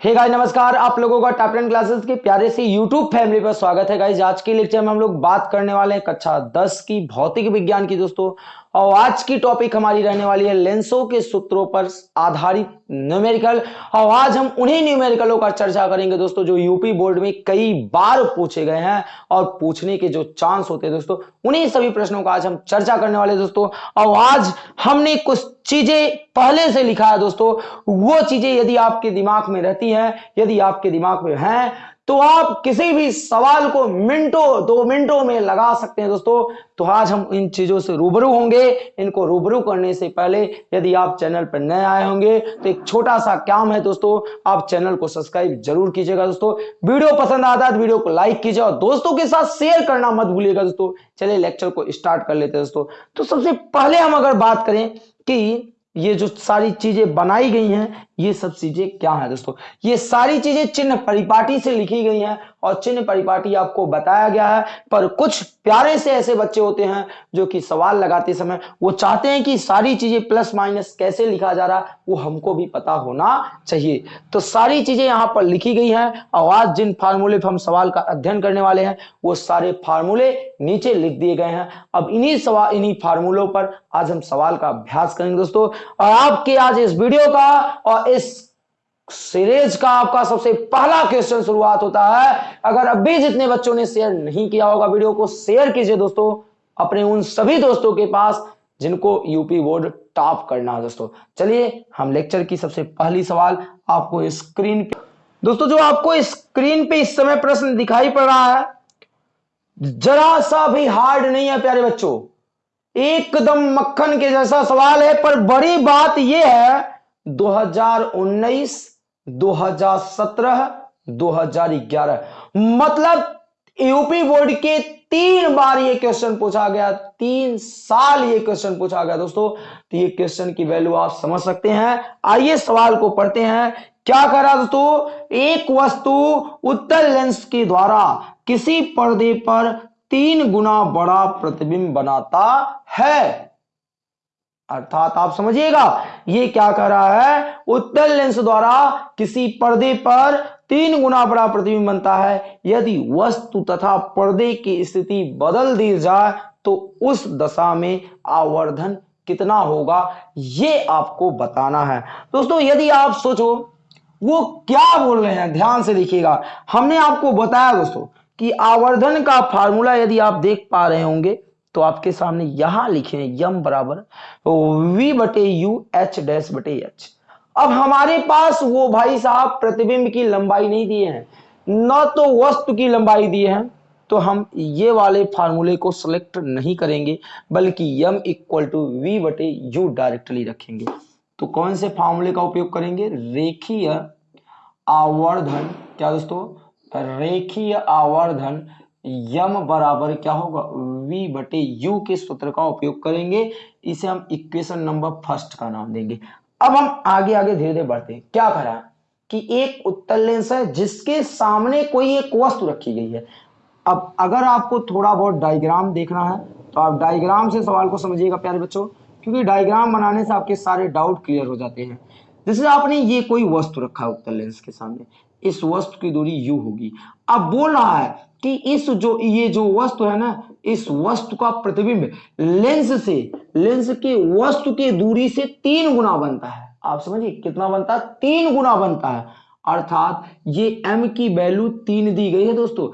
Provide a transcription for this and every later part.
Hey guys नमस्कार। आप लोगों का टैपलेन क्लासेस के प्यारे से यूट्यूब फैमिली पर स्वागत है। गाइस आज के लेक्चर में हम लोग बात करने वाले हैं कक्षा 10 की भौतिक विज्ञान की दोस्तों। और आज की टॉपिक हमारी रहने वाली है लेंसों के सूत्रों पर आधारित न्यूमेरिकल और आज हम उन्हीं न्यूमेरिकलों का चर्चा करेंगे दोस्तों, जो यूपी बोर्ड में कई बार पूछे गए हैं और पूछने के जो चांस होते हैं दोस्तों, उन्हीं सभी प्रश्नों का आज हम चर्चा करने वाले दोस्तों। और आज हमने कुछ चीज़ें पहले से लिखा है दोस्तों, वो चीज़ें यदि आपके दिमाग में रहती हैं, यदि आपके दिमाग में हैं तो आप किसी भी सवाल को मिनटों, दो मिनटों में लगा सकते हैं दोस्तों। तो आज हम इन चीज़ों से रूबरू होंगे। इनको रूबरू करने से पहले यदि आप चैनल पर नए आए होंगे तो एक छोटा सा काम है दोस्तों। आप चैनल को सब्सक्राइब ज़रूर कीजिएगा दोस्तों। वीडियो पसंद आता है तो वीडियो को लाइक कीजिए और दोस्तों के साथ शेयर करना मत भूलिएगा दोस्तों। चलिए लेक्चर को स्टार्ट कर लेते हैं दोस्तों। तो सबसे पहले हम अगर बात करें कि ये जो सारी चीज़ें बनाई गई हैं, ये सब चीज़ें क्या है दोस्तों? ये सारी चीज़ें चिन्ह परिपाटी से लिखी गई हैं और चिन्ह परिपाटी आपको बताया गया है, पर कुछ प्यारे से ऐसे बच्चे होते हैं जो कि सवाल लगाते समय, वो चाहते हैं कि सारी चीज़ें प्लस माइनस कैसे लिखा जा रहा, वो हमको भी पता होना चाहिए। तो सारी चीज़ें यहाँ पर लिखी गई हैं, और आज जिन फार्मूले पर हम सवाल का अध्ययन करने वाले हैं, वो सारे फार्मूले नीचे लिख दिए गए हैं। अब इन्हीं सवाल इन्हीं फार्मूलों पर आज हम सवाल का अभ्यास करेंगे दोस्तों। और आपके आज इस वीडियो का और इस सीरीज़ का आपका सबसे पहला क्वेश्चन शुरुआत होता है। अगर अभी जितने बच्चों ने शेयर नहीं किया होगा वीडियो को शेयर कीजिए दोस्तों, अपने उन सभी दोस्तों के पास जिनको यूपी बोर्ड टॉप करना है दोस्तों। चलिए, हम लेक्चर की सबसे पहली सवाल आपको स्क्रीन पे दोस्तों, जो आपको स्क्रीन पे इस समय प्रश्न दिखाई पड़ रहा है, जरा सा भी हार्ड नहीं है, प्यारे बच्चों। एकदम मक्खन के जैसा सवाल है, पर बड़ी बात यह है 2019 2017 2011 मतलब यूपी बोर्ड के तीन बार ये क्वेश्चन पूछा गया, तीन साल ये क्वेश्चन पूछा गया दोस्तों। तो ये क्वेश्चन की वैल्यू आप समझ सकते हैं। आइए सवाल को पढ़ते हैं। क्या कर रहा दोस्तों? एक वस्तु उत्तर लेंस के द्वारा किसी पर्दे पर तीन गुना बड़ा प्रतिबिंब बनाता है। अर्थात आप समझिएगा, ये क्या कर रहा है? उत्तर लेंस द्वारा किसी पर्दे पर तीन गुना बड़ा प्रतिबिंब बनता है। यदि वस्तु तथा पर्दे की स्थिति बदल दी जाए तो उस दशा में आवर्धन कितना होगा, ये आपको बताना है। दोस्तों, यदि आप सोचो, वो क्या बोल रहे हैं? ध्यान से देखिएगा। हमने आपको बताया दोस्तों, कि आवर्धन का फार्मूला यदि आप देख पा रहे होंगे तो आपके सामने यहाँ लिखे हैं, यम बराबर वी बटे यू एच डैश बटे एच अब हमारे पास वो भाई साहब प्रतिबिंब की लंबाई नहीं दिए हैं, न तो वस्तु की लंबाई दिए हैं तो हम ये वाले फार्मूले को सिलेक्ट नहीं करेंगे, बल्कि यम इक्वल टू वी बटे यू डायरेक्टली रखेंगे। तो कौन से फार्मूले का उपयोग करेंगे? रेखीय आवर्धन, क्या दोस्तों? रेखीय आवर्धन यम बराबर क्या होगा? V बटे यू के सूत्र का उपयोग करेंगे। इसे हम इक्वेशन नंबर फ़र्स्ट का नाम देंगे। अब हम आगे आगे धीरे धीरे बढ़ते हैं। क्या करा? कि एक उत्तर लेंस है जिसके सामने कोई एक वस्तु रखी गई है। अब अगर आपको थोड़ा बहुत डायग्राम देखना है तो आप डायग्राम से सवाल को समझिएगा, प्यारे बच्चों। क्योंकि डायग्राम बनाने से आपके सारे डाउट क्लियर हो जाते हैं। जैसे आपने ये कोई वस्तु रखा है उत्तर लेंस के सामने। इस वस्तु की दूरी यू होगी। अब बोल रहा है कि इस जो, ये जो वस्तु है ना, इस वस्तु का प्रतिबिंब लेंस से, लेंस के वस्तु की दूरी से तीन गुना बनता है। आप समझिए कितना बनता है? तीन गुना बनता है। अर्थात ये m की वैल्यू तीन दी गई है दोस्तों।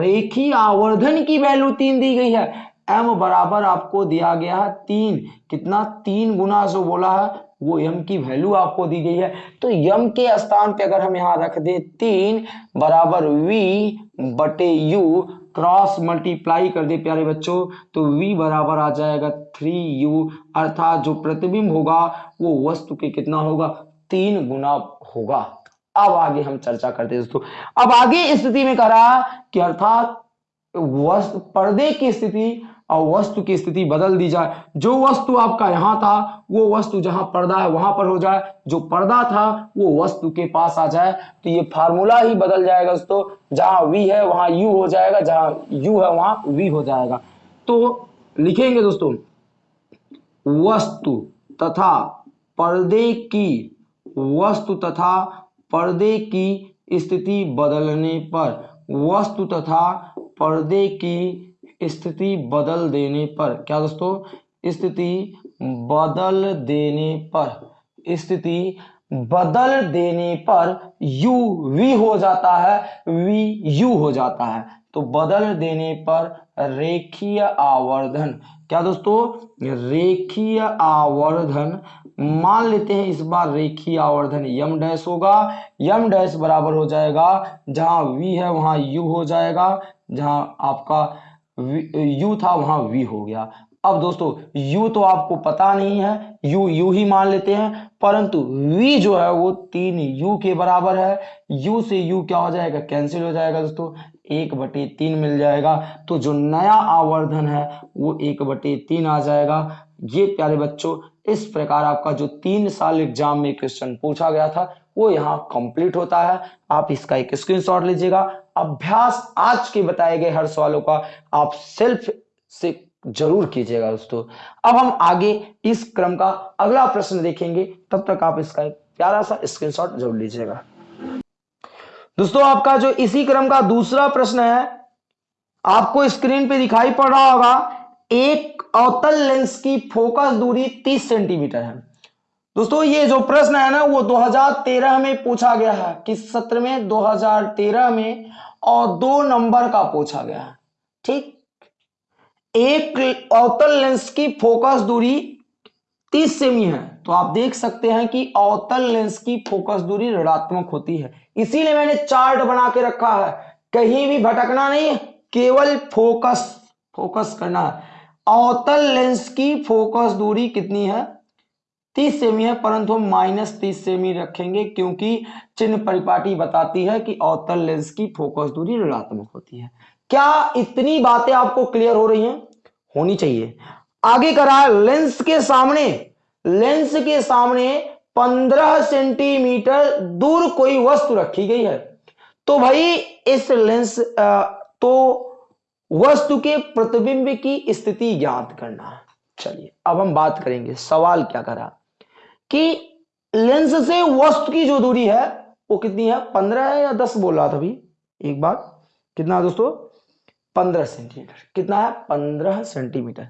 रेखी आवर्धन की वैल्यू तीन दी गई है। M बराबर आपको दिया गया है तीन। कितना? तीन गुना जो बोला है वो यम की वैल्यू आपको दी गई है। तो यम के स्थान पे अगर हम यहाँ रख दे, तीन बराबर v बटे यू क्रॉस मल्टीप्लाई कर दे, प्यारे बच्चों तो v बराबर आ जाएगा थ्री यू अर्थात जो प्रतिबिंब होगा, वो वस्तु के कितना होगा? तीन गुना होगा। अब आगे हम चर्चा करते दोस्तों। अब आगे स्थिति में करा कि अर्थात वस्तु पर्दे की स्थिति और वस्तु की स्थिति बदल दी जाए। जो वस्तु आपका यहाँ था, वो वस्तु जहाँ पर्दा है, वहाँ पर हो जाए। जो पर्दा था, वो वस्तु के पास आ जाए। तो ये फार्मूला ही बदल जाएगा दोस्तों। जहाँ वी है, वहाँ यू हो जाएगा। जहाँ यू है, वहाँ वी हो जाएगा। तो लिखेंगे दोस्तों, वस्तु तथा पर्दे की, वस्तु तथा पर्दे की स्थिति बदलने पर, वस्तु तथा पर्दे की स्थिति बदल देने पर। क्या दोस्तों? स्थिति बदल देने पर। स्थिति बदल देने पर यू वी हो जाता है। वी यू हो जाता है। तो बदल देने पर रेखीय आवर्धन। क्या दोस्तों? रेखीय आवर्धन। मान लेते हैं इस बार रेखीय आवर्धन यम डैश होगा। यम डैश बराबर हो जाएगा। जहाँ वी है वहाँ यू हो जाएगा। जहाँ आपका यू था, वहाँ वी हो गया। अब दोस्तों u तो आपको पता नहीं है, यू यू ही मान लेते हैं, परंतु वी जो है, वो तीन यू के बराबर है। u से u क्या हो जाएगा? कैंसिल हो जाएगा दोस्तों। एक बटे तीन मिल जाएगा। तो जो नया आवर्धन है, वो एक बटे तीन आ जाएगा। ये प्यारे बच्चों, इस प्रकार आपका जो तीन साल एग्ज़ाम में क्वेश्चन पूछा गया था, वो यहाँ कंप्लीट होता है। आप इसका एक स्क्रीनशॉट लीजिएगा। अभ्यास आज के बताए गए हर सवालों का आप सेल्फ से ज़रूर कीजिएगा दोस्तों। अब हम आगे इस क्रम का अगला प्रश्न देखेंगे। तब तक आप इसका एक प्यारा सा स्क्रीनशॉट ज़रूर लीजिएगा। दोस्तों, आपका जो इसी क्रम का दूसरा प्रश्न है, आपको स्क्रीन पे दिखाई पड़ रहा होगा, एक अवतल लेंस की फोकस दूरी 30 सेंटीमीटर है। दोस्तों, ये जो प्रश्न है ना, वो 2013 में पूछा गया है। किस सत्र में? 2013 में। और दो नंबर का पूछा गया है। ठीक? एक अवतल लेंस की फोकस दूरी 30 सेमी है। तो आप देख सकते हैं कि अवतल लेंस की फोकस दूरी ऋणात्मक होती है। इसीलिए मैंने चार्ट बना के रखा है। कहीं भी भटकना नहीं, केवल फोकस फोकस करना है। अवतल लेंस की फोकस दूरी कितनी है? 30 सेमी है, परंतु हम माइनस तीस सेमी रखेंगे क्योंकि चिन्ह परिपाटी बताती है कि अवतल लेंस की फोकस दूरी ऋणात्मक होती है। क्या इतनी बातें आपको क्लियर हो रही हैं? होनी चाहिए। आगे करा लेंस के सामने लेंस के सामने 15 सेंटीमीटर दूर कोई वस्तु रखी गई है। तो भाई, इस लेंस तो वस्तु के प्रतिबिंब की स्थिति ज्ञात करना चलिए, अब हम बात करेंगे, सवाल क्या करा? कि लेंस से वस्तु की जो दूरी है, वो कितनी है? पंद्रह है या दस बोल रहा था अभी? एक बार। कितना दोस्तों? पंद्रह सेंटीमीटर कितना है? पंद्रह सेंटीमीटर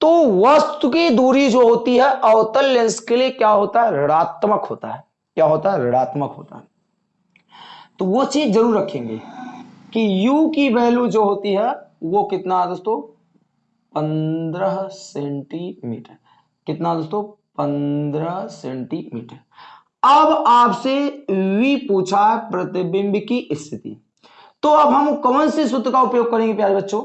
तो वस्तु की दूरी जो होती है, अवतल लेंस के लिए क्या होता है? ऋणात्मक होता है। क्या होता है? ऋणात्मक होता है। तो वो चीज़ ज़रूर रखेंगे कि u की वैल्यू जो होती है, वो कितना दोस्तों? पंद्रह सेंटीमीटर कितना दोस्तों? पंद्रह सेंटीमीटर। अब आपसे v पूछा प्रतिबिंब की स्थिति। तो अब हम कौन से सूत्र का उपयोग करेंगे प्यारे बच्चों?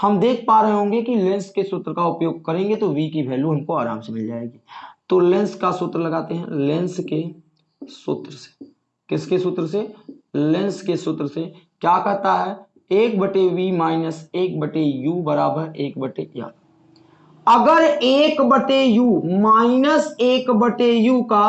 हम देख पा रहे होंगे कि लेंस के सूत्र का उपयोग करेंगे तो v की वैल्यू हमको आराम से मिल जाएगी। तो लेंस का सूत्र लगाते हैं, लेंस के सूत्र से। किसके सूत्र से? लेंस के सूत्र से। क्या कहता है? एक बटे वी माइनस एक बटे यू बराबर एक बटे या अगर एक बटे यू माइनस एक बटे यू का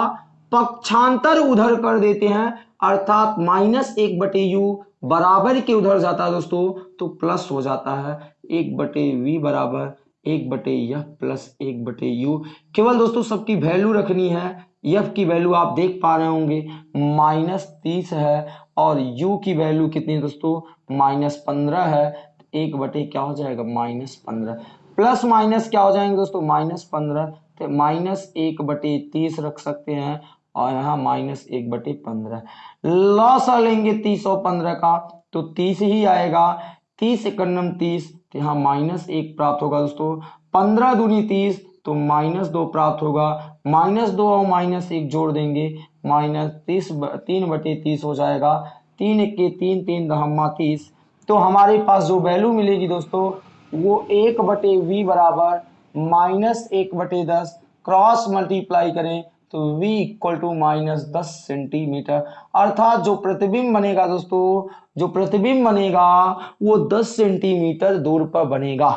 पक्षांतर उधर कर देते हैं, अर्थात माइनस एक बटे यू बराबर के उधर जाता है दोस्तों तो प्लस हो जाता है एक बटे वी बराबर, एक बटे यह प्लस एक बटे यू केवल दोस्तों सबकी वैल्यू रखनी है यफ की वैल्यू आप देख पा रहे होंगे, माइनस तीस है और यू की वैल्यू कितनी है दोस्तों, माइनस पंद्रह है, एक बटे क्या हो जाएगा, माइनस पंद्रह। प्लस माइनस क्या हो जाएँगे दोस्तों? माइनस पंद्रह। तो माइनस एक बटे तीस रख सकते हैं और यहाँ माइनस एक बटे पंद्रह। लॉस लेंगे तीस और पंद्रह का तो तीस ही आएगा। तीस इकन्नम तीस तो यहाँ माइनस एक प्राप्त होगा दोस्तों। पंद्रह दूनी तीस तो माइनस दो प्राप्त होगा। माइनस दो और माइनस एक जोड़ देंगे। माइनस तीस तीन बटे तीस हो जाएगा। तीन एक के तीन तीन दहमा तीस। तो हमारे पास जो वैल्यू मिलेगी दोस्तों वो एक बटे वी बराबर माइनस एक बटे दस क्रॉस मल्टीप्लाई करें तो v इक्वल टू माइनस दस सेंटीमीटर अर्थात जो प्रतिबिंब बनेगा दोस्तों, जो प्रतिबिंब बनेगा, वो दस सेंटीमीटर दूर पर बनेगा।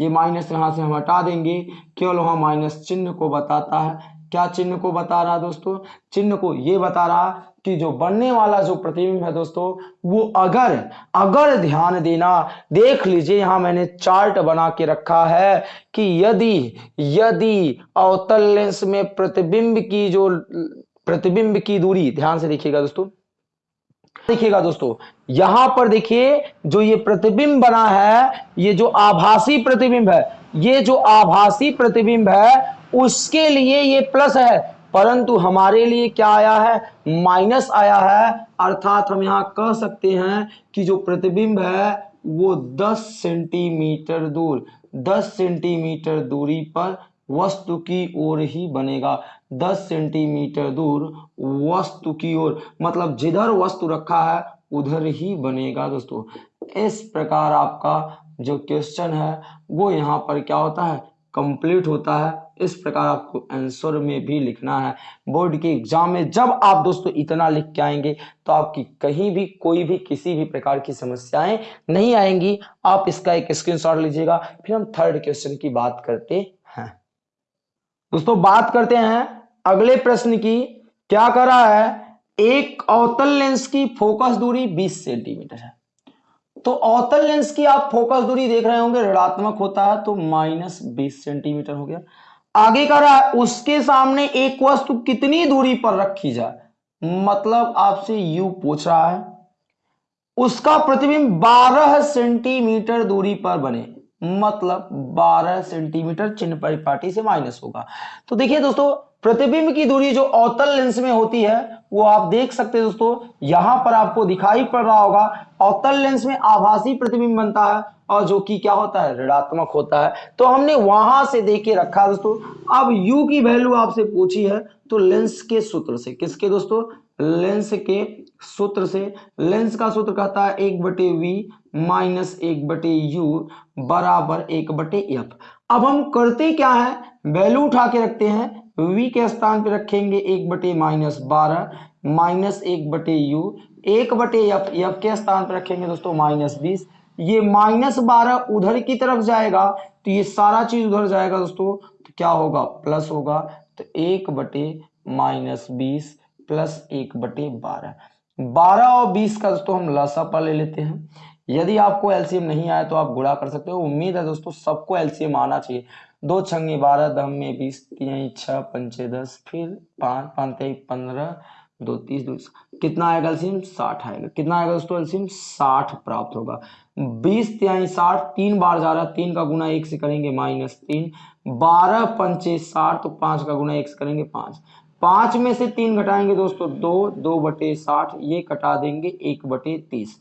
ये माइनस यहाँ से हम हटा देंगे। केवल वहाँ माइनस चिन्ह को बताता है। क्या चिन्ह को बता रहा दोस्तों? चिन्ह को ये बता रहा कि जो बनने वाला जो प्रतिबिंब है दोस्तों, वो अगर अगर ध्यान देना, देख लीजिए, यहाँ मैंने चार्ट बना के रखा है कि यदि यदि अवतल लेंस में प्रतिबिंब की जो, प्रतिबिंब की दूरी, ध्यान से देखिएगा दोस्तों देखिएगा दोस्तों, यहाँ पर देखिए, जो ये प्रतिबिंब बना है, ये जो आभासी प्रतिबिंब है, ये जो आभासी प्रतिबिंब है, उसके लिए ये प्लस है परंतु हमारे लिए क्या आया है? माइनस आया है। अर्थात हम यहाँ कह सकते हैं कि जो प्रतिबिंब है, वो 10 सेंटीमीटर दूर 10 सेंटीमीटर दूरी पर वस्तु की ओर ही बनेगा। 10 सेंटीमीटर दूर वस्तु की ओर मतलब जिधर वस्तु रखा है, उधर ही बनेगा दोस्तों। इस प्रकार आपका जो क्वेश्चन है, वो यहाँ पर क्या होता है? कंप्लीट होता है। इस प्रकार आपको आंसर में भी लिखना है। बोर्ड के एग्ज़ाम में जब आप दोस्तों इतना लिख के आएँगे तो आपकी कहीं भी, कोई भी, किसी भी प्रकार की समस्याएँ नहीं आएँगी। आप इसका एक स्क्रीनशॉट लीजिएगा। फिर हम थर्ड क्वेश्चन की बात करते हैं। दोस्तों, बात करते हैं अगले प्रश्न की। क्या कर रहा है? एक अवतल लेंस की फोकस दूरी 20 सेंटीमीटर है। तो अवतल लेंस की आप फोकस दूरी देख रहे होंगे, ऋणात्मक होता है तो माइनस बीस सेंटीमीटर हो गया। आगे कर रहा है, उसके सामने एक वस्तु कितनी दूरी पर रखी जाए? मतलब आपसे यू पूछ रहा है, उसका प्रतिबिंब 12 सेंटीमीटर दूरी पर बने। मतलब 12 सेंटीमीटर चिन्ह परिपाटी से माइनस होगा। तो देखिए दोस्तों प्रतिबिंब की दूरी जो अवतल लेंस में होती है, वो आप देख सकते हैं दोस्तों, यहाँ पर आपको दिखाई पड़ रहा होगा, अवतल लेंस में आभासी प्रतिबिंब बनता है और जो कि क्या होता है, ऋणात्मक होता है। तो हमने वहाँ से देख के रखा दोस्तों। अब u की वैल्यू आपसे पूछी है तो लेंस के सूत्र से, किसके दोस्तों? लेंस के सूत्र से। लेंस का सूत्र कहता है एक बटे वी माइनस एक बटे यू बराबर एक बटे एफ़ अब हम करते क्या है? वैल्यू उठा के रखते हैं। वी के स्थान पर रखेंगे एक बटे माइनस बारह, माइनस एक बटे यू एक बटे एफ़ एफ़ के स्थान पर रखेंगे दोस्तों माइनस बीस। ये माइनस बारह उधर की तरफ़ जाएगा तो ये सारा चीज़ उधर जाएगा दोस्तों तो क्या होगा? प्लस होगा तो एक बटे माइनस बीस प्लस एक बटे बारह। बारह और बीस का दोस्तों हम लसा पर ले लेते हैं। यदि आपको एलसीएम नहीं आया तो आप गुड़ा कर सकते हो। उम्मीद है दोस्तों सबको एलसीएम आना चाहिए। दो छंगे बारह, दम में बीस, तीन, छह, पंचे दस, फिर पाँच पाँच पंद्रह, दो, तीस, दो, कितना आएगा एल्सियम? साठ आएगा। कितना आएगा दोस्तों एल्सियम? साठ प्राप्त होगा। बीस त्याई साठ, तीन बार जा रहा तीन का गुना एक से करेंगे माइनस तीन। बारह, पंचे साठ तो पाँच का गुना एक से करेंगे पाँच। पाँच में से तीन घटाएँगे दोस्तों, दो दो बटे साठ, ये कटा देंगे एक बटे तीस।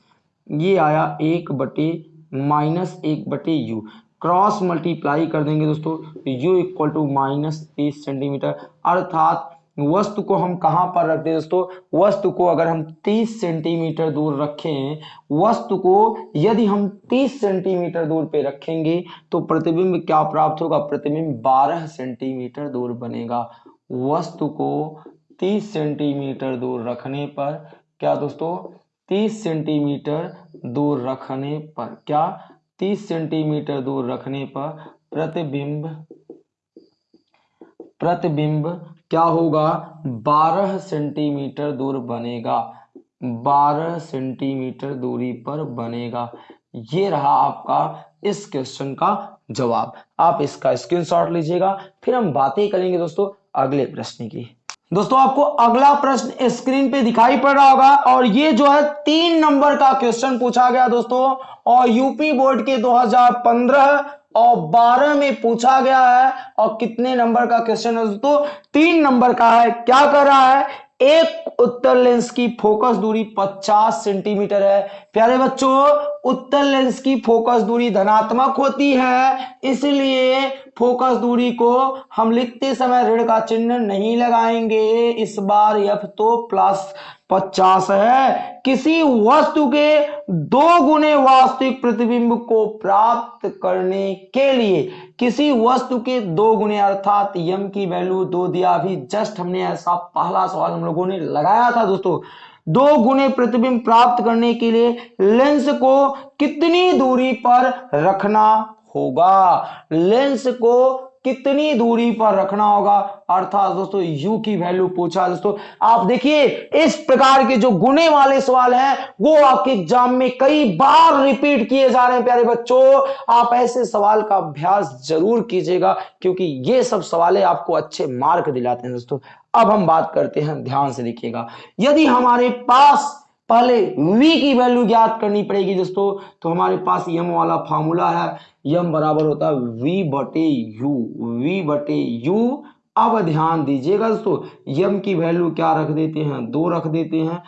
ये आया एक बटे माइनस एक बटे यू। क्रॉस मल्टीप्लाई कर देंगे दोस्तों यू इक्वल टू माइनस तीस सेंटीमीटर अर्थात वस्तु को हम कहाँ पर रखते हैं दोस्तों? वस्तु को अगर हम 30 सेंटीमीटर दूर रखें, वस्तु को यदि हम 30 सेंटीमीटर दूर पे रखेंगे तो प्रतिबिंब क्या प्राप्त होगा? प्रतिबिंब 12 सेंटीमीटर दूर बनेगा। वस्तु को 30 सेंटीमीटर दूर रखने पर क्या दोस्तों? 30 सेंटीमीटर दूर रखने पर क्या? 30 सेंटीमीटर दूर रखने पर प्रतिबिंब प्रतिबिंब क्या होगा? 12 सेंटीमीटर दूर बनेगा। 12 सेंटीमीटर दूरी पर बनेगा। ये रहा आपका इस क्वेश्चन का जवाब। आप इसका स्क्रीनशॉट लीजिएगा, फिर हम बातें करेंगे दोस्तों अगले प्रश्न की। दोस्तों, आपको अगला प्रश्न स्क्रीन पे दिखाई पड़ रहा होगा और ये जो है तीन नंबर का क्वेश्चन पूछा गया दोस्तों और यूपी बोर्ड के 2015 और 12 में पूछा गया है और कितने नंबर का क्वेश्चन है दोस्तों? तीन नंबर का है। क्या कर रहा है? एक उत्तर लेंस की फोकस दूरी 50 सेंटीमीटर है। प्यारे बच्चों उत्तर लेंस की फोकस दूरी धनात्मक होती है, इसलिए फोकस दूरी को हम लिखते समय ऋण का चिन्ह नहीं लगाएँगे। इस बार यफ तो प्लस पचास है। किसी वस्तु के दो गुने वास्तविक प्रतिबिंब को प्राप्त करने के लिए, किसी वस्तु के दो गुने अर्थात यम की वैल्यू दो दिया, अभी जस्ट हमने ऐसा पहला सवाल हम लोगों ने लगाया था दोस्तों। दो गुने प्रतिबिंब प्राप्त करने के लिए लेंस को कितनी दूरी पर रखना होगा? लेंस को कितनी दूरी पर रखना होगा? अर्थात दोस्तों, u की वैल्यू पूछा दोस्तों। आप देखिए, इस प्रकार के जो गुने वाले सवाल हैं, वो आपके एग्ज़ाम में कई बार रिपीट किए जा रहे हैं, प्यारे बच्चों। आप ऐसे सवाल का अभ्यास ज़रूर कीजिएगा, क्योंकि ये सब सवाल आपको अच्छे मार्क दिलाते हैं दोस्तों। अब हम बात करते हैं, ध्यान से देखिएगा। यदि हमारे पास पहले v की वैल्यू ज्ञात करनी पड़ेगी दोस्तों तो हमारे पास यम वाला फार्मूला है। यम बराबर होता है v बटे यू v बटे यू अब ध्यान दीजिएगा दोस्तों यम की वैल्यू क्या रख देते हैं? दो रख देते हैं।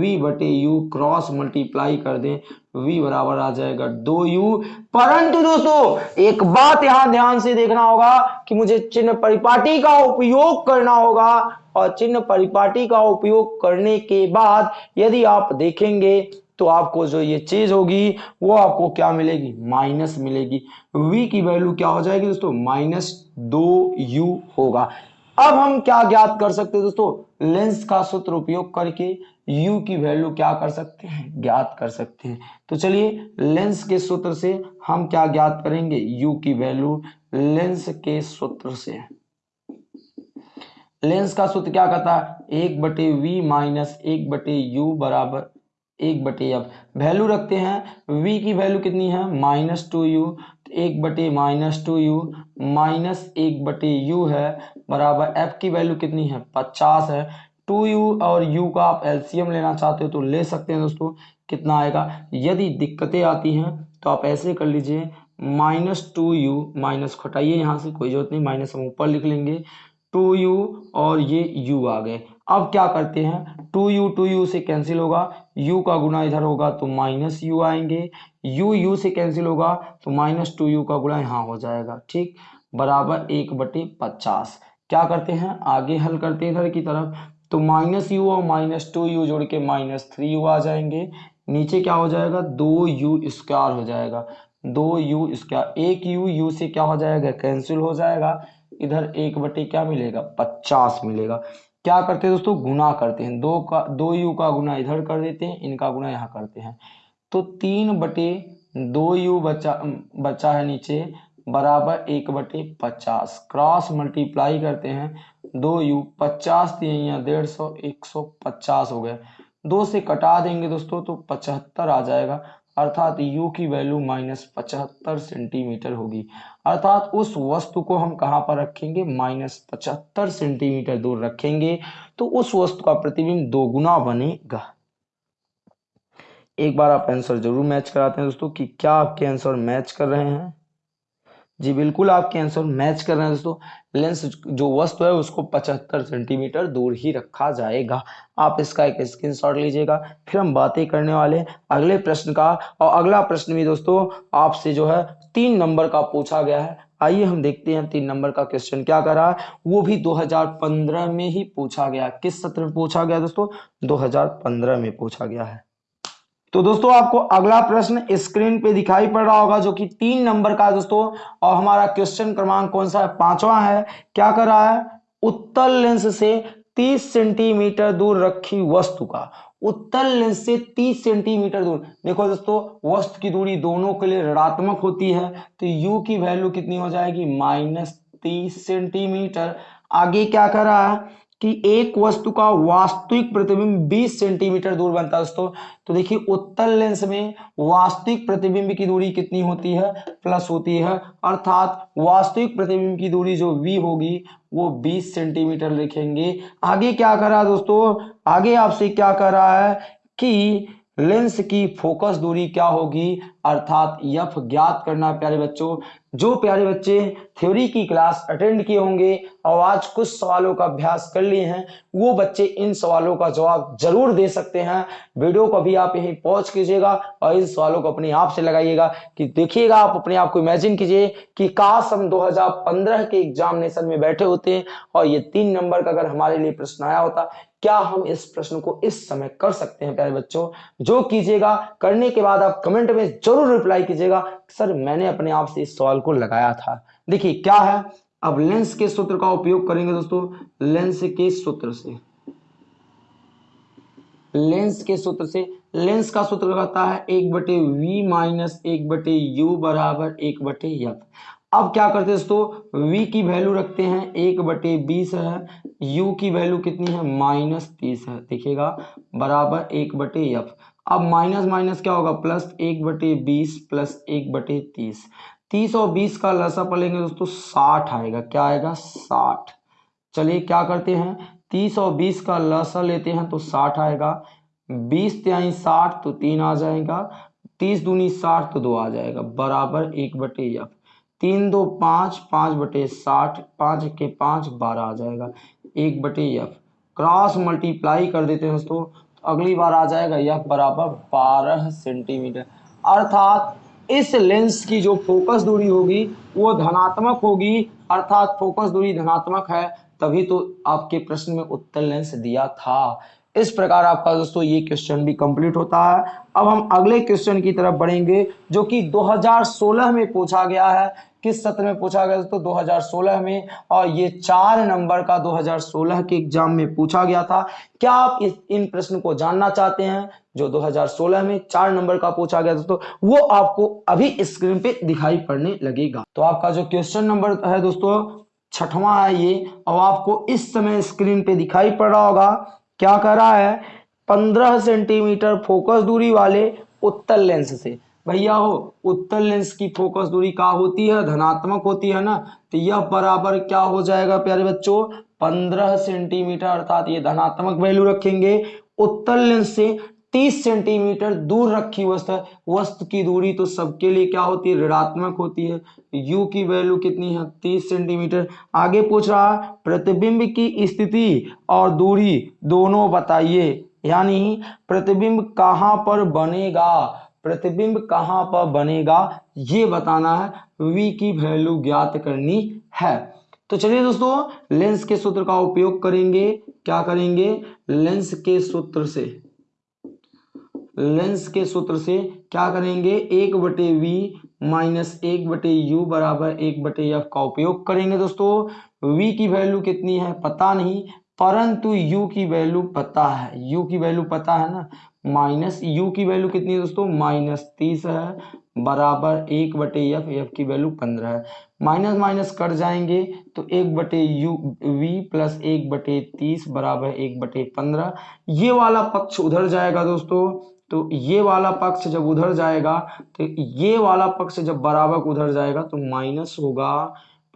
v बटे यू क्रॉस मल्टीप्लाई कर दें। V बराबर आ जाएगा दो यू परंतु दोस्तों, एक बात यहाँ ध्यान से देखना होगा कि मुझे चिन्ह परिपाटी का उपयोग करना होगा और चिन्ह परिपाटी का उपयोग करने के बाद यदि आप देखेंगे तो आपको जो ये चीज़ होगी, वो आपको क्या मिलेगी? माइनस मिलेगी। V की वैल्यू क्या हो जाएगी दोस्तों? माइनस दो यू होगा। अब हम क्या ज्ञात कर सकते हैं दोस्तों? लेंस का सूत्र उपयोग करके u की वैल्यू क्या कर सकते हैं? ज्ञात कर सकते हैं। तो चलिए लेंस के सूत्र से हम क्या ज्ञात करेंगे? U की वैल्यू लेंस के सूत्र से। लेंस का सूत्र क्या कहता है? एक बटे वी माइनस एक बटे यू बराबर एक बटे एफ़ वैल्यू रखते हैं। V की वैल्यू कितनी है? माइनस टू यू एक बटे माइनस टू यू माइनस एक बटे यू है। बराबर एफ़ की वैल्यू कितनी है? पचास है। टू यू और यू का आप एलसीएम लेना चाहते हो तो ले सकते हैं दोस्तों। कितना आएगा? यदि दिक्कतें आती हैं तो आप ऐसे कर लीजिए। माइनस टू यू माइनस खटाइए यहाँ से, कोई ज़रूरत नहीं, माइनस हम ऊपर लिख लेंगे। टू यू और ये यू आ गए। अब क्या करते हैं? टू यू टू यू से कैंसिल होगा। यू का गुना इधर होगा तो माइनस यू आएँगे। यू यू से कैंसिल होगा तो माइनस टू यू का गुना यहाँ हो जाएगा। ठीक? बराबर एक बटे पचास। क्या करते हैं? आगे हल करते हैं इधर की तरफ़। तो माइनस यू और माइनस टू यू जोड़ के माइनस थ्री यू आ जाएँगे। नीचे क्या हो जाएगा? दो यू स्क्वायर हो जाएगा। दो यू स्क्वायर एक यू यू से क्या हो जाएगा? कैंसिल हो जाएगा। इधर एक बटे क्या मिलेगा? पचास मिलेगा। क्या करते हैं दोस्तों? गुना करते हैं। दो का, दो यू का गुना इधर कर देते हैं, इनका गुना यहाँ करते हैं। तो तीन बटे दो यू बचा बचा है नीचे। बराबर एक बटे पचास। क्रॉस मल्टीप्लाई करते हैं। दो यू पचास दिए यहाँ डेढ़ सौ, एक सौ पचास हो गए दो से कटा देंगे दोस्तों तो पचहत्तर आ जाएगा। अर्थात u की वैल्यू माइनस पचहत्तर सेंटीमीटर होगी। अर्थात उस वस्तु को हम कहाँ पर रखेंगे? माइनस पचहत्तर सेंटीमीटर दूर रखेंगे। तो उस वस्तु का प्रतिबिंब दोगुना बनेगा। एक बार आप आंसर ज़रूर मैच कराते हैं दोस्तों कि क्या आपके आंसर मैच कर रहे हैं। जी, बिल्कुल आपके आंसर मैच कर रहे हैं दोस्तों। लेंस जो वस्तु है, उसको 75 सेंटीमीटर दूर ही रखा जाएगा। आप इसका एक स्क्रीनशॉट लीजिएगा। फिर हम बातें करने वाले अगले प्रश्न का और अगला प्रश्न भी दोस्तों, आपसे जो है, तीन नंबर का पूछा गया है। आइए हम देखते हैं तीन नंबर का क्वेश्चन क्या कर। रहा है वो भी 2015 में ही पूछा गया। किस सत्र में पूछा गया दोस्तों? 2015 में पूछा गया है। तो दोस्तों, आपको अगला प्रश्न स्क्रीन पे दिखाई पड़ रहा होगा, जो कि तीन नंबर का दोस्तों, और हमारा क्वेश्चन क्रमांक कौन सा है? पांचवा है। क्या कर रहा है? उत्तल लेंस से 30 सेंटीमीटर दूर रखी वस्तु का। उत्तल लेंस से 30 सेंटीमीटर दूर। देखो दोस्तों, वस्तु की दूरी दोनों के लिए ऋणात्मक होती है तो u की वैल्यू कितनी हो जाएगी? माइनस तीस सेंटीमीटर आगे क्या कर रहा है? कि एक वस्तु का वास्तविक प्रतिबिंब 20 सेंटीमीटर दूर बनता है दोस्तों। तो देखिए, उत्तल लेंस में वास्तविक प्रतिबिंब की दूरी कितनी होती है? प्लस होती है। अर्थात वास्तविक प्रतिबिंब की दूरी जो v होगी, वो 20 सेंटीमीटर लिखेंगे। आगे क्या कर रहा है दोस्तों? आगे आपसे क्या कर रहा है कि लेंस की फोकस दूरी क्या होगी? अर्थात यफ ज्ञात करना प्यारे बच्चों, जो प्यारे बच्चे थ्योरी की क्लास अटेंड किए होंगे, और आज कुछ सवालों का अभ्यास कर लिए हैं, वो बच्चे इन सवालों का जवाब ज़रूर दे सकते हैं। वीडियो को भी आप यहीं पहुँच कीजिएगा, और इन सवालों को अपने आप से लगाइएगा कि देखिएगा, आप अपने आप को इमेजिन कीजिए कि काश हम 2015 के एग्जामिनेशन में बैठे होते और ये तीन नंबर का अगर हमारे लिए प्रश्न आया होता क्या हम इस प्रश्न को इस समय कर सकते हैं, प्यारे बच्चों? जो कीजिएगा, करने के बाद आप कमेंट में ज़रूर रिप्लाई कीजिएगा। सर, मैंने अपने आप से इस सवाल को लगाया था। देखिए, क्या है? अब लेंस के सूत्र का उपयोग करेंगे दोस्तों। लेंस के सूत्र से। लेंस के सूत्र से। लेंस का सूत्र कहता है एक बटे वी माइनस एक बटे यू बराबर एक बटे यफ। अब क्या करते हैं दोस्तों? V की वैल्यू रखते हैं, एक बटे बीस है। U की वैल्यू कितनी है? माइनस तीस है। देखिएगा, बराबर एक बटे एफ़ अब माइनस माइनस क्या होगा? प्लस एक बटे बीस, प्लस एक बटे तीस। तीस और बीस का लसा पलेंगे दोस्तों, साठ आएगा। क्या आएगा? साठ। चलिए, क्या करते हैं? तीस और बीस का लसा लेते हैं तो साठ आएगा। बीस त्याई साठ तो तीन आ जाएगा। तीस दूनी साठ तो दो आ जाएगा। बराबर एक बटे एफ़ तीन दो पाँच पाँच बटे साठ, पाँच के पाँच, बारह आ जाएगा। एक बटे एफ़ क्रॉस मल्टीप्लाई कर देते हैं दोस्तों तो अगली बार आ जाएगा एफ़ बराबर बारह सेंटीमीटर अर्थात इस लेंस की जो फोकस दूरी होगी, वो धनात्मक होगी। अर्थात फोकस दूरी धनात्मक है, तभी तो आपके प्रश्न में उत्तर लेंस दिया था। इस प्रकार आपका दोस्तों ये क्वेश्चन भी कंप्लीट होता है। अब हम अगले क्वेश्चन की तरफ़ बढ़ेंगे, जो कि 2016 में पूछा गया है। किस सत्र में पूछा गया दोस्तों 2016 में। और ये चार नंबर का 2016 के एग्ज़ाम में पूछा गया था। क्या आप इस, इन प्रश्न को जानना चाहते हैं? जो 2016 में चार नंबर का पूछा गया दोस्तों वो आपको अभी स्क्रीन पे दिखाई पड़ने लगेगा। तो आपका जो क्वेश्चन नंबर है दोस्तों, छठवां है ये। और आपको इस समय स्क्रीन पे दिखाई पड़ रहा होगा। क्या कर रहा है? पंद्रह सेंटीमीटर फोकस दूरी वाले उत्तल लेंस से। भैया, हो, उत्तल लेंस की फोकस दूरी क्या होती है? धनात्मक होती है ना? तो यह बराबर क्या हो जाएगा, प्यारे बच्चों? पंद्रह सेंटीमीटर, अर्थात ये धनात्मक वैल्यू रखेंगे। उत्तल लेंस से 30 सेंटीमीटर दूर रखी वस्तु है। वस्तु की दूरी तो सबके लिए क्या होती है? ऋणात्मक होती है। U की वैल्यू कितनी है? 30 सेंटीमीटर। आगे पूछ रहा है, प्रतिबिंब की स्थिति और दूरी दोनों बताइए। यानी प्रतिबिंब कहाँ पर बनेगा? प्रतिबिंब कहाँ पर बनेगा? ये बताना है। V की वैल्यू ज्ञात करनी है। तो चलिए दोस्तों लेंस के सूत्र का उपयोग करेंगे। क्या करेंगे? लेंस के सूत्र से। लेंस के सूत्र से क्या करेंगे? एक बटे वी माइनस एक बटे यू बराबर एक बटे एफ़ का उपयोग करेंगे दोस्तों। वी की वैल्यू कितनी है? पता नहीं, परंतु यू की वैल्यू पता है। यू की वैल्यू पता है ना? माइनस यू की वैल्यू कितनी है दोस्तों? माइनस तीस है, बराबर एक बटे एफ़ एफ़ की वैल्यू पंद्रह है। माइनस माइनस कट जाएँगे तो एक बटे यू वी प्लस एक बटे तीस बराबर एक बटे पंद्रह। ये वाला पक्ष उधर जाएगा दोस्तों। तो ये वाला पक्ष जब उधर जाएगा तो ये वाला पक्ष जब बराबर उधर जाएगा तो माइनस होगा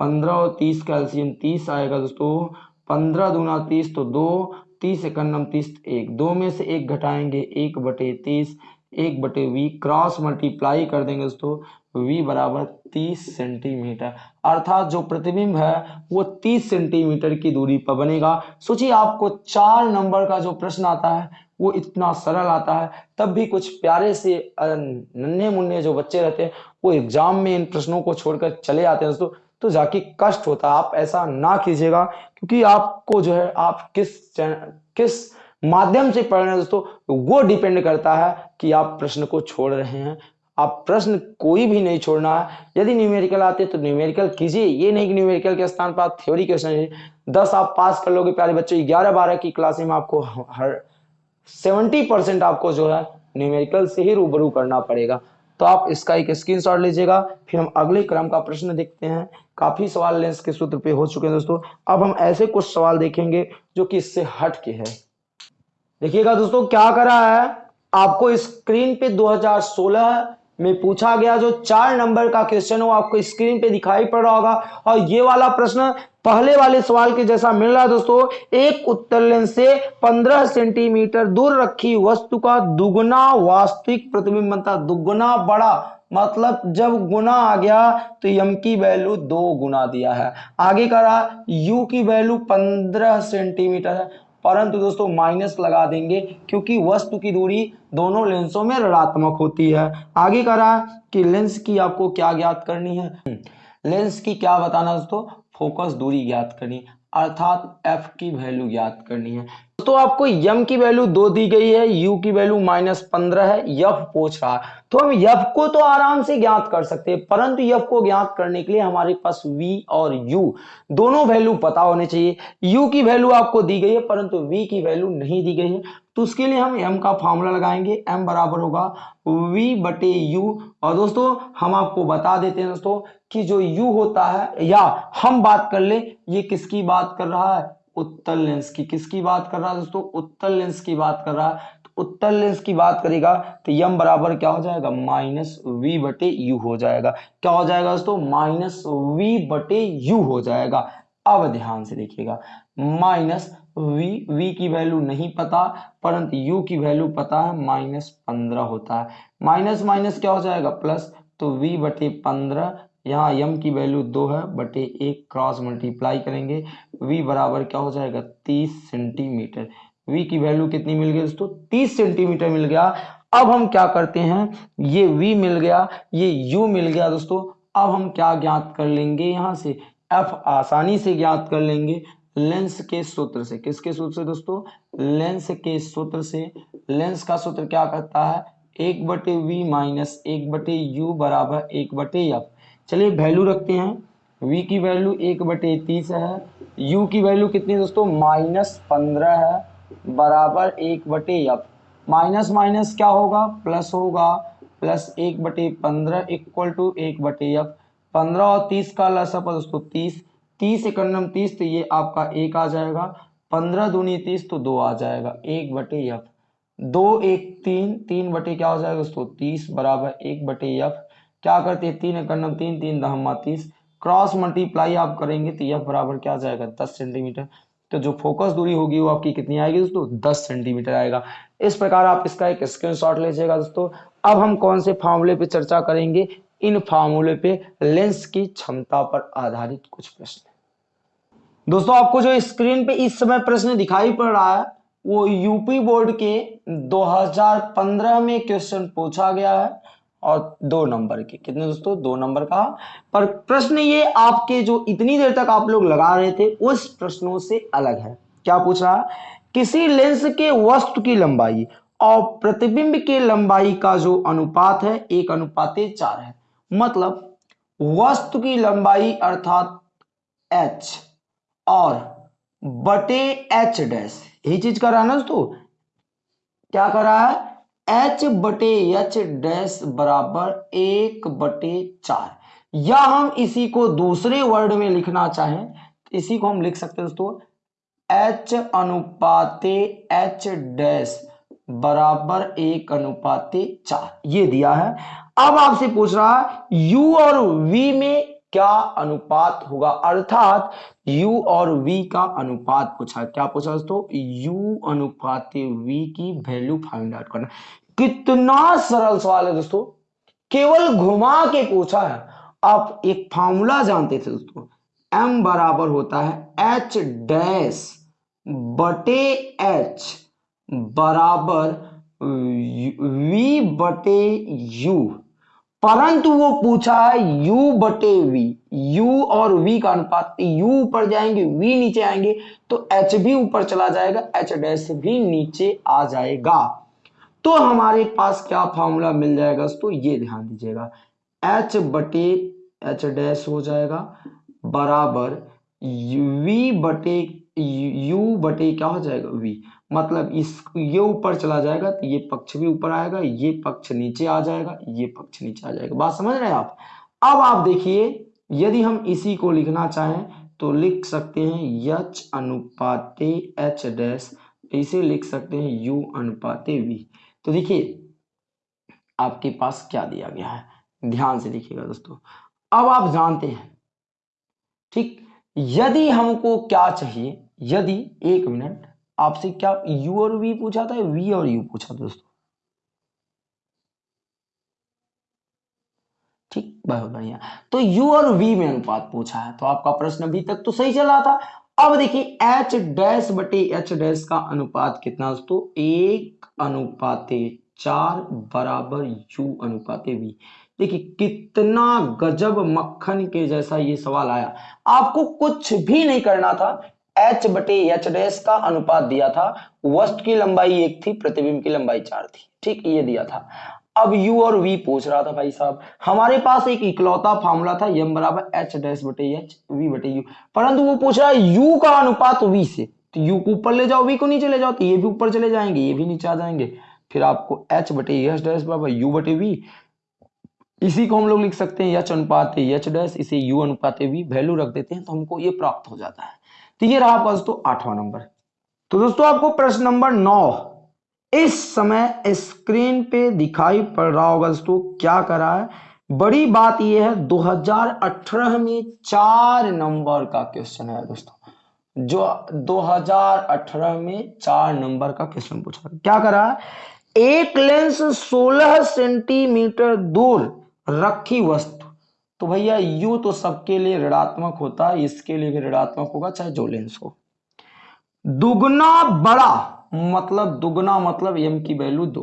पंद्रह और तीस कैल्सियम तीस आएगा दोस्तों, पंद्रह दूना तीस तो दो, तीस इकन्नम तीस एक। दो में से एक घटाएँगे, एक बटे तीस, एक बटे वी, क्रॉस मल्टीप्लाई कर देंगे दोस्तों, वी बराबर तीस सेंटीमीटर। अर्थात जो प्रतिबिंब है, वो तीस सेंटीमीटर की दूरी पर बनेगा। सोचिए आपको चार नंबर का जो प्रश्न आता है वो इतना सरल आता है, तब भी कुछ प्यारे से नन्हे मुन्ने जो बच्चे रहते हैं, वो एग्ज़ाम में इन प्रश्नों को छोड़कर चले आते हैं। दोस्तों तो जाके कष्ट होता है। आप ऐसा ना कीजिएगा, क्योंकि आपको जो है, आप किस किस माध्यम से पढ़ रहे हैं दोस्तों, वो डिपेंड करता है कि आप प्रश्न को छोड़ रहे हैं। आप प्रश्न कोई भी नहीं छोड़ना है। यदि न्यूमेरिकल आते तो न्यूमेरिकल कीजिए। ये नहीं कि न्यूमेरिकल के स्थान पर आप थ्योरी क्वेश्चन दस आप पास कर लोगे, प्यारे बच्चों ग्यारह बारह की क्लास में आपको हर सेवेंटी परसेंट आपको जो है न्यूमेरिकल से ही रूबरू करना पड़ेगा। तो आप इसका एक स्क्रीनशॉट लीजिएगा, फिर हम अगले क्रम का प्रश्न देखते हैं। काफ़ी सवाल लेंस के सूत्र पे, हो चुके हैं दोस्तों। अब हम ऐसे कुछ सवाल देखेंगे जो कि इससे हट के है। देखिएगा दोस्तों, क्या करा है? आपको स्क्रीन पे 2016 में पूछा गया जो चार नंबर का क्वेश्चन हो आपको स्क्रीन पे दिखाई पड़ रहा होगा। और ये वाला प्रश्न पहले वाले सवाल के जैसा मिल रहा है दोस्तों, एक उत्तर लेंस से 15 सेंटीमीटर दूर रखी वस्तु का दुगुना वास्तविक प्रतिबिंब बनता दुगुना बड़ा मतलब जब गुना आ गया तो यम की वैल्यू दो गुना दिया है। आगे कह रहा यू की वैल्यू पंद्रह सेंटीमीटर है। परंतु दोस्तों, माइनस लगा देंगे, क्योंकि वस्तु की दूरी दोनों लेंसों में ऋणात्मक होती है। आगे कह रहा कि लेंस की आपको क्या ज्ञात करनी है? लेंस की क्या बताना दोस्तों? फोकस दूरी ज्ञात करनी अर्थात एफ़ की वैल्यू ज्ञात करनी है। तो आपको यम की वैल्यू दो दी गई है यू की वैल्यू माइनस पंद्रह है यफ पूछ रहा है। तो हम यफ को तो आराम से ज्ञात कर सकते हैं, परंतु यफ को ज्ञात करने के लिए हमारे पास वी और यू दोनों वैल्यू पता होने चाहिए। यू की वैल्यू आपको दी गई है, परंतु वी की वैल्यू नहीं दी गई है। तो उसके लिए हम एम का फॉर्मूला लगाएँगे एम बराबर होगा वी बटे यू और दोस्तों, हम आपको बता देते हैं दोस्तों कि जो यू होता है, या हम बात कर ले, ये किसकी बात कर रहा है? उत्तर लेंस की। किसकी बात कर रहा है दोस्तों? उत्तर लेंस की बात कर रहा है। तो उत्तर लेंस की बात करेगा तो यम बराबर क्या हो जाएगा? माइनस वी बटे यू हो जाएगा। क्या हो जाएगा दोस्तों? माइनस वी बटे यू हो जाएगा। अब ध्यान से देखिएगा। माइनस वी वी की वैल्यू नहीं पता, परंतु यू की वैल्यू पता है, माइनस पंद्रह होता है। माइनस माइनस क्या हो जाएगा? प्लस तो वी बटे पंद्रह यहाँ यम की वैल्यू दो है बटे एक क्रॉस मल्टीप्लाई करेंगे। वी बराबर क्या हो जाएगा? तीस सेंटीमीटर वी की वैल्यू कितनी मिल गई दोस्तों? तीस सेंटीमीटर मिल गया। अब हम क्या करते हैं? ये वी मिल गया, ये यू मिल गया दोस्तों। अब हम क्या ज्ञात कर लेंगे यहाँ से? एफ़ आसानी से ज्ञात कर लेंगे। लेंस के सूत्र से। किसके सूत्र से दोस्तों? लेंस के सूत्र से। लेंस का सूत्र क्या कहता है? एक बटे वी माइनस एक बटे यू बराबर एक बटे एफ़ चलिए वैल्यू रखते हैं। V की वैल्यू एक बटे तीस है। U की वैल्यू कितनी दोस्तों? माइनस पंद्रह है, बराबर एक बटे एफ़ माइनस माइनस क्या होगा? प्लस होगा। प्लस एक बटे पंद्रह इक्वल टू एक बटे एफ़ पंद्रह और तीस का लसा पर दोस्तों तीस। तीस इकन्नम तीस तो ये आपका एक आ जाएगा। पंद्रह दूनी तीस तो दो आ जाएगा। एक बटे एफ़ दो एक तीन तीन बटे क्या हो जाएगा दोस्तों? तीस बराबर एक बटे एफ़ क्या करते हैं? तीन इकन्नम तीन तीन दहमा तीस क्रॉस मल्टीप्लाई आप करेंगे तो यह बराबर क्या जाएगा? दस सेंटीमीटर। तो जो फोकस दूरी होगी वो आपकी कितनी आएगी दोस्तों? दस सेंटीमीटर आएगा। इस प्रकार आप इसका एक स्क्रीनशॉट लीजिएगा दोस्तों। अब हम कौन से फार्मूले पे चर्चा करेंगे? इन फार्मूले पे लेंस की क्षमता पर आधारित कुछ प्रश्न। दोस्तों, आपको जो स्क्रीन पे इस समय प्रश्न दिखाई पड़ रहा है, वो यूपी बोर्ड के 2015 में क्वेश्चन पूछा गया है। और दो नंबर के। कितने दोस्तों? दो नंबर का। पर प्रश्न ये, आपके जो इतनी देर तक आप लोग लगा रहे थे, उस प्रश्नों से अलग है। क्या पूछ रहा? किसी लेंस के वस्तु की लंबाई और प्रतिबिंब के लंबाई का जो अनुपात है, एक अनुपात चार है। मतलब वस्तु की लंबाई अर्थात एच और बटे एच डैश। यही चीज़ कर रहा है ना दोस्तों? क्या कर रहा है? एच बटे एच डैश बराबर एक बटे चार। या हम इसी को दूसरे वर्ड में लिखना चाहें, इसी को हम लिख सकते हैं दोस्तों। एच अनुपाते एच डैश बराबर एक अनुपाते चार। ये दिया है। अब आपसे पूछ रहा है यू और वी में क्या अनुपात होगा? अर्थात u और v का अनुपात पूछा क्या पूछा दोस्तों? U अनुपात v की वैल्यू फाइंड आउट करना। कितना सरल सवाल है दोस्तों। केवल घुमा के पूछा है। आप एक फॉर्मूला जानते थे दोस्तों। M बराबर होता है h डैश बटे h बराबर v बटे u परंतु वो पूछा है, u बटे v, u और v का अनुपात u ऊपर जाएँगे, v नीचे आएँगे तो h भी ऊपर चला जाएगा, h डैश भी नीचे आ जाएगा। तो हमारे पास क्या फॉर्मूला मिल जाएगा तो ये ध्यान दीजिएगा। H बटे h डैश हो जाएगा, बराबर v बटे u बटे क्या हो जाएगा? V मतलब इस, ये ऊपर चला जाएगा तो ये पक्ष भी ऊपर आएगा, ये पक्ष नीचे आ जाएगा, ये पक्ष नीचे आ जाएगा। बात समझ रहे हैं आप? अब आप देखिए, यदि हम इसी को लिखना चाहें तो लिख सकते हैं यच अनुपाते एच डैश, इसे लिख सकते हैं यू अनुपाते वी। तो देखिए, आपके पास क्या दिया गया है? ध्यान से देखिएगा दोस्तों। अब आप जानते हैं, ठीक, यदि हमको क्या चाहिए? यदि, एक मिनट आपसे क्या यू और वी पूछा था वी और यू पूछा दोस्तों? ठीक बहुत बढ़िया। तो यू और वी में अनुपात पूछा है तो आपका प्रश्न अभी तक तो सही चल था। अब देखिए एच डैश बटे एच डैश का अनुपात कितना दोस्तों? एक अनुपाते चार बराबर यू अनुपाते वी देखिए, कितना गजब मक्खन के जैसा ये सवाल आया। आपको कुछ भी नहीं करना था एच बटे एच डैश का अनुपात दिया था। वस्तु की लंबाई एक थी, प्रतिबिंब की लंबाई चार थी। ठीक, ये दिया था। अब u और v पूछ रहा था भाई साहब, हमारे पास एक इकलौता फार्मूला था यम बराबर एच डैश बटे एच वी बटे यू परंतु वो पूछ रहा है, u का अनुपात v से। तो u को ऊपर ले जाओ, v को नीचे ले जाओ तो ये भी ऊपर चले जाएँगे, ये भी नीचे आ जाएँगे। फिर आपको h बटे एच डैश बराबर u बटे v, इसी को हम लोग लिख सकते हैं एच अनुपात एच डैश इसे u अनुपात v वैल्यू रख देते हैं तो हमको ये प्राप्त हो जाता है। तो ये रहा आपका दोस्तों आठवां नंबर। तो दोस्तों आपको प्रश्न नंबर नौ। इस समय स्क्रीन पे दिखाई पड़ रहा होगा दोस्तों, क्या करा है? बड़ी बात यह है 2018 में चार नंबर का क्वेश्चन है दोस्तों। जो 2018 में चार नंबर का क्वेश्चन पूछा क्या करा है? एक लेंस 16 सेंटीमीटर दूर रखी वस्तु तो भैया यू तो सबके लिए ऋणात्मक होता है इसके लिए भी ऋणात्मक होगा, चाहे जो लेंस हो। दुगना बड़ा मतलब दुगना मतलब एम की वैल्यू दो।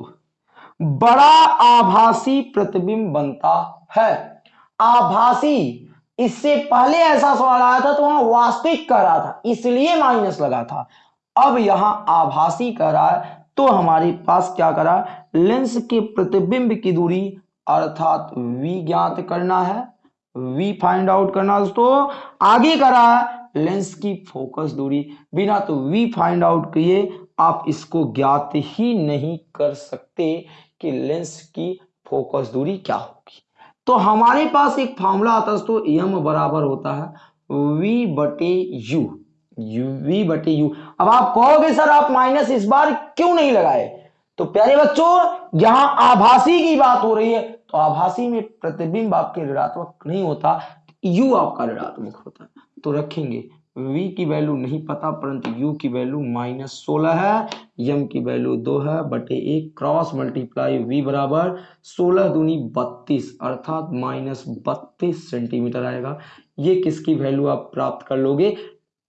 बड़ा आभासी प्रतिबिंब बनता है। आभासी, इससे पहले ऐसा सवाल आया था तो वहाँ वास्तविक कह रहा था, इसलिए माइनस लगा था। अब यहाँ आभासी कह रहा है तो हमारे पास क्या करा? लेंस के प्रतिबिंब की दूरी अर्थात v ज्ञात करना है। V फाइंड आउट करना दोस्तों, आगे करा लेंस की फोकस दूरी। बिना तो v फाइंड आउट किए आप इसको ज्ञात ही नहीं कर सकते कि लेंस की फोकस दूरी क्या होगी। तो हमारे पास एक फॉर्मूला आता है दोस्तों एम बराबर होता है v बटे यू यू वी बटे यू अब आप कहोगे, सर, आप माइनस इस बार क्यों नहीं लगाए? तो प्यारे बच्चों, यहाँ आभासी की बात हो रही है। तो आभासी में प्रतिबिंब आपके ऋणात्मक नहीं होता, यू आपका ऋणात्मक होता है। तो रखेंगे, v की वैल्यू नहीं पता, परंतु u की वैल्यू माइनस सोलह है, m की वैल्यू दो है, बटे एक क्रॉस मल्टीप्लाई v बराबर सोलह दूनी बत्तीस, अर्थात माइनस बत्तीस सेंटीमीटर आएगा। ये किसकी वैल्यू आप प्राप्त कर लोगे?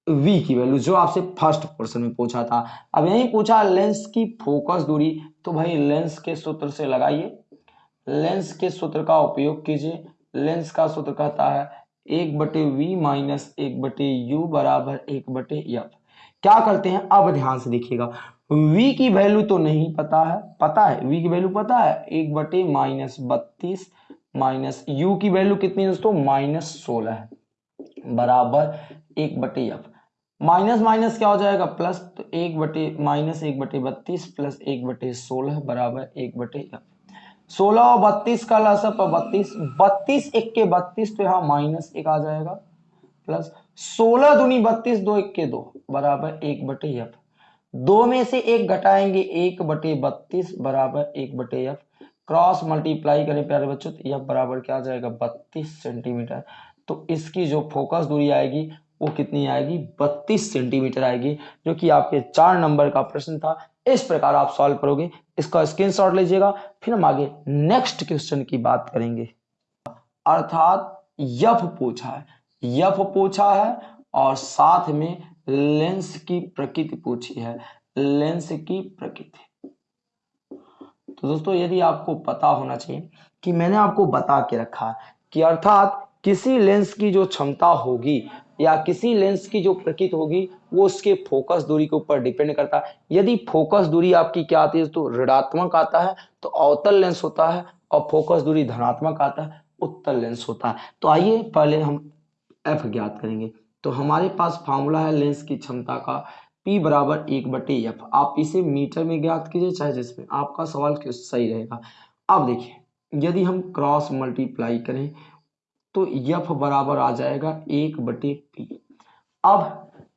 v की वैल्यू जो आपसे फ़र्स्ट पोर्शन में पूछा था। अब यही पूछा लेंस की फोकस दूरी तो भाई लेंस के सूत्र से लगाइए। लेंस के सूत्र का उपयोग कीजिए। लेंस का सूत्र कहता है एक बटे वी माइनस एक बटे यू बराबर एक बटे एफ़ क्या करते हैं? अब ध्यान से देखिएगा। V की वैल्यू तो नहीं पता है। पता है? V की वैल्यू पता है? एक बटे माइनस बत्तीस माइनस यू की वैल्यू कितनी है दोस्तों? माइनस सोलह है बराबर एक बटे एफ़ माइनस माइनस क्या हो जाएगा? प्लस तो एक बटे माइनस एक बटे बत्तीस प्लस एक बटे सोलह बराबर एक बटे एफ़ सोलह और बत्तीस का लसअप बत्तीस बत्तीस एक के बत्तीस तो यहाँ माइनस एक आ जाएगा, प्लस सोलह दुनी बत्तीस दो एक के दो, बराबर एक बटे एफ़। दो में से एक घटाएँगे, एक बटे बत्तीस बराबर एक बटे एफ़। क्रॉस मल्टीप्लाई करें प्यारे बच्चों तो एफ़ बराबर क्या आ जाएगा, बत्तीस सेंटीमीटर। तो इसकी जो फोकस दूरी आएगी, वो कितनी आएगी, बत्तीस सेंटीमीटर आएगी, जो कि आपके चार नंबर का प्रश्न था। इस प्रकार आप सॉल्व करोगे। इसका स्क्रीनशॉट लीजिएगा, फिर हम आगे नेक्स्ट क्वेश्चन की बात करेंगे। अर्थात, यफ पूछा है। यफ पूछा है और साथ में लेंस की प्रकृति पूछी है। लेंस की प्रकृति। तो दोस्तों, यदि आपको पता होना चाहिए कि मैंने आपको बता के रखा कि अर्थात किसी लेंस की जो क्षमता होगी या किसी लेंस की जो प्रकृति होगी, वो उसके फोकस दूरी के ऊपर डिपेंड करता है। यदि फोकस दूरी आपकी क्या आती है तो ऋणात्मक आता है तो अवतल लेंस होता है और फोकस दूरी धनात्मक आता है, उत्तल लेंस होता है। तो आइए पहले हम एफ़ ज्ञात करेंगे। तो हमारे पास फॉर्मूला है लेंस की क्षमता का, P बराबर एक बटे एफ़ आप इसे मीटर में ज्ञात कीजिए, चाहे जिसमें। आपका सवाल क्यों सही रहेगा? अब देखिए, यदि हम क्रॉस मल्टीप्लाई करें तो यफ बराबर आ जाएगा एक बटे पी। अब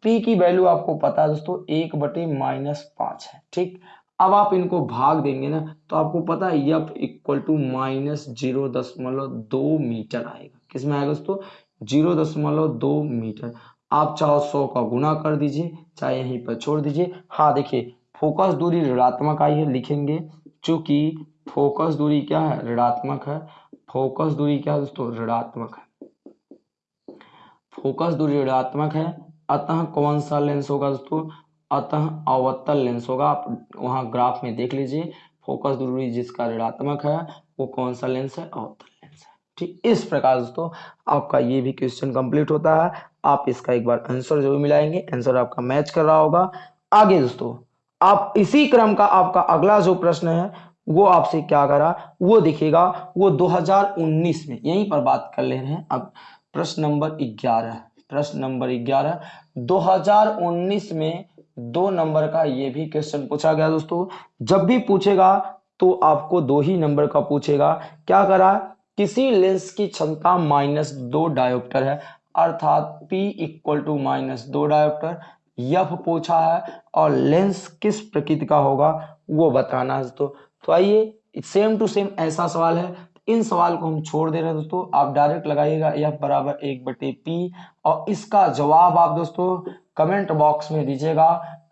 पी की वैल्यू आपको पता है दोस्तों, एक बटे माइनस पाँच है, ठीक? अब आप इनको भाग देंगे ना तो आपको पता है f equal to minus zero दशमलव दो मीटर आएगा। किसमें आएगा दोस्तों? ज़ीरो दशमलव दो मीटर। आप चाहो सौ का गुना कर दीजिए, चाहे यहीं पर छोड़ दीजिए। हाँ देखिए, फोकस दूरी ऋणात्मक आई है, लिखेंगे, चूँकि फोकस दूरी क्या है? ऋणात्मक है। फोकस दूरी क्या दोस्तों? ऋणात्मक है। फोकस दूरी ऋणात्मक है, अतः कौन सा लेंस होगा दोस्तों? अतः अवतल लेंस होगा। आप वहाँ ग्राफ में देख लीजिए, फोकस दूरी जिसका ऋणात्मक है, वो कौन सा लेंस है? अवतल लेंस है। ठीक, इस प्रकार दोस्तों, आपका ये भी क्वेश्चन कंप्लीट होता है। आप इसका एक बार आंसर ज़रूर मिलाएँगे। आंसर आपका मैच कर रहा होगा। आगे दोस्तों, आप इसी क्रम का आपका अगला जो प्रश्न है वो आपसे क्या करा? वो दिखेगा, वो 2019 में। यहीं पर बात कर ले रहे हैं। अब प्रश्न नंबर 11 प्रश्न नंबर 11 2019 में दो नंबर का ये भी क्वेश्चन पूछा गया दोस्तों। जब भी पूछेगा तो आपको दो ही नंबर का पूछेगा। क्या करा? किसी लेंस की क्षमता माइनस दो डायोप्टर है। अर्थात P इक्वल टू माइनस दो डायोप्टर यफ पूछा है, और लेंस किस प्रकृति का होगा, वो बताना है दोस्तों। तो आइए सेम टू सेम ऐसा सवाल है। इन सवाल को हम छोड़ दे रहे हैं दोस्तों, आप डायरेक्ट लगाइएगा एफ़ बराबर एक बटे पी और इसका जवाब आप दोस्तों कमेंट बॉक्स में दीजिएगा।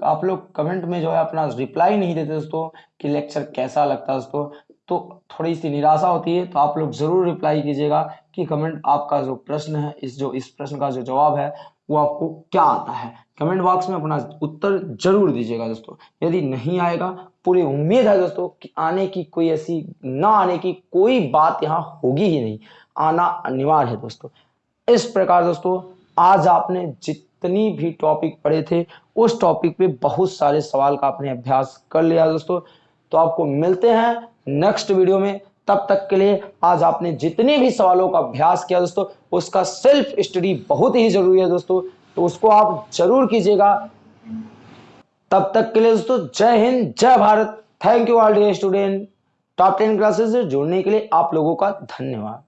आप लोग कमेंट में जो है अपना रिप्लाई नहीं देते दोस्तों, कि लेक्चर कैसा लगता है दोस्तों। तो थोड़ी सी निराशा होती है तो आप लोग ज़रूर रिप्लाई कीजिएगा कि कमेंट आपका जो प्रश्न है, इस जो, इस प्रश्न का जो जवाब है, वो आपको क्या आता है। कमेंट बॉक्स में अपना उत्तर ज़रूर दीजिएगा दोस्तों। यदि नहीं आएगा, पूरी उम्मीद है दोस्तों कि आने की कोई ऐसी, ना आने की कोई बात यहाँ होगी ही नहीं। आना अनिवार्य है दोस्तों। इस प्रकार दोस्तों, आज आपने जितनी भी टॉपिक पढ़े थे, उस टॉपिक पे बहुत सारे सवाल का आपने अभ्यास कर लिया दोस्तों। तो आपको मिलते हैं नेक्स्ट वीडियो में। तब तक के लिए आज आपने जितने भी सवालों का अभ्यास किया दोस्तों, उसका सेल्फ स्टडी बहुत ही ज़रूरी है दोस्तों। तो उसको आप ज़रूर कीजिएगा। तब तक के लिए दोस्तों, जय हिंद, जय Bharat. Thank you all dear student top ten classes से जुड़ने के लिए आप लोगों का धन्यवाद।